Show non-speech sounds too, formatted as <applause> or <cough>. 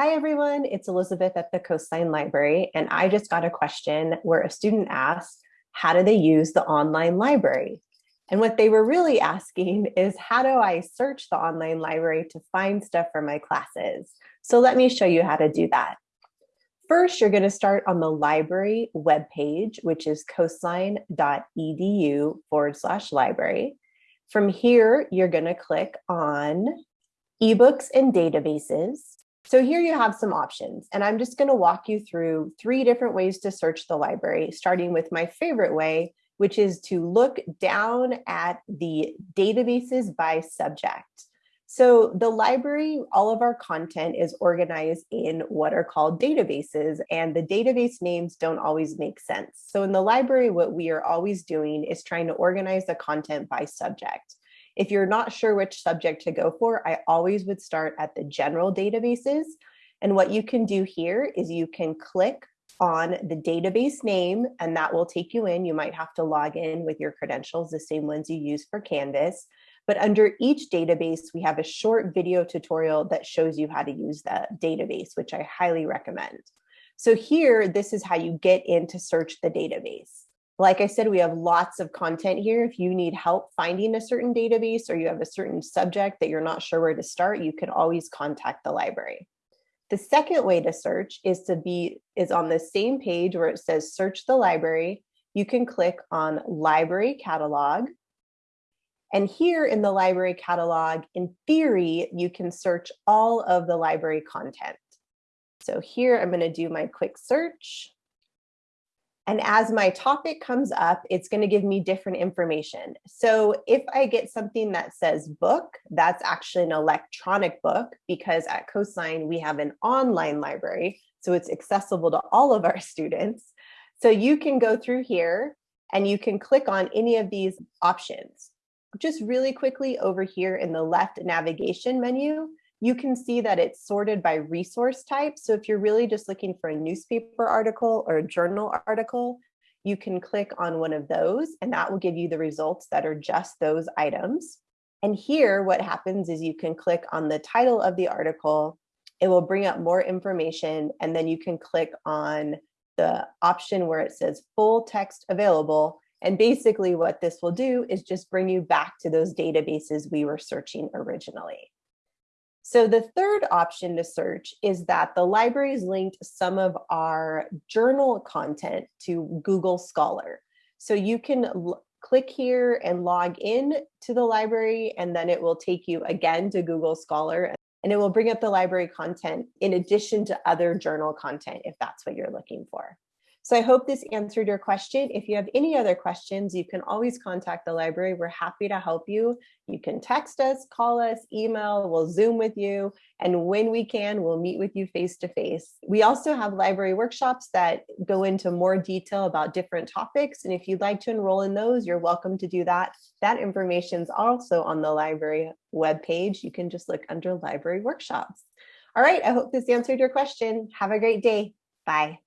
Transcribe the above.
Hi everyone, it's Elizabeth at the Coastline Library, and I just got a question where a student asked, how do they use the online library? And what they were really asking <laughs> is how do I search the online library to find stuff for my classes? So let me show you how to do that. First, you're gonna start on the library webpage, which is coastline.edu forward slash library. From here, you're gonna click on ebooks and databases. So here you have some options, and I'm just going to walk you through three different ways to search the library, starting with my favorite way, which is to look down at the databases by subject. So the library, all of our content is organized in what are called databases and the database names don't always make sense. So in the library, what we are always doing is trying to organize the content by subject. If you're not sure which subject to go for, I always would start at the general databases. And what you can do here is you can click on the database name and that will take you in. You might have to log in with your credentials, the same ones you use for Canvas. But under each database, we have a short video tutorial that shows you how to use the database, which I highly recommend. So here, this is how you get in to search the database. Like I said, we have lots of content here. If you need help finding a certain database or you have a certain subject that you're not sure where to start, you can always contact the library. The second way to search is to be is on the same page where it says search the library. You can click on library catalog. And here in the library catalog, in theory, you can search all of the library content. So here I'm going to do my quick search. And as my topic comes up, it's going to give me different information. So if I get something that says book, that's actually an electronic book because at Coastline, we have an online library. So it's accessible to all of our <laughs> students. So you can go through here and you can click on any of these options. Just really quickly over here in the left navigation menu, you can see that it's sorted by resource type. So if you're really just looking for a newspaper article or a journal article, you can click on one of those and that will give you the results that are just those items. And here what happens is you can click on the title of the article, it will bring up more information and then you can click on the option where it says full text available. And basically what this will do is just bring you back to those databases we were searching originally. So the third option to search is that the libraries linked some of our journal content to Google Scholar. So you can click here and log in to the library and then it will take you again to Google Scholar and it will bring up the library content in addition to other journal content if that's what you're looking for. So I hope this answered your question. If you have any other questions, you can always contact the library. We're happy to help you. You can text us, call us, email, we'll Zoom with you. And when we can, we'll meet with you face to face. We also have library workshops that go into more detail about different topics. And if you'd like to enroll in those, you're welcome to do that. That information is also on the library webpage. You can just look under library workshops. All right, I hope this answered your question. Have a great day. Bye.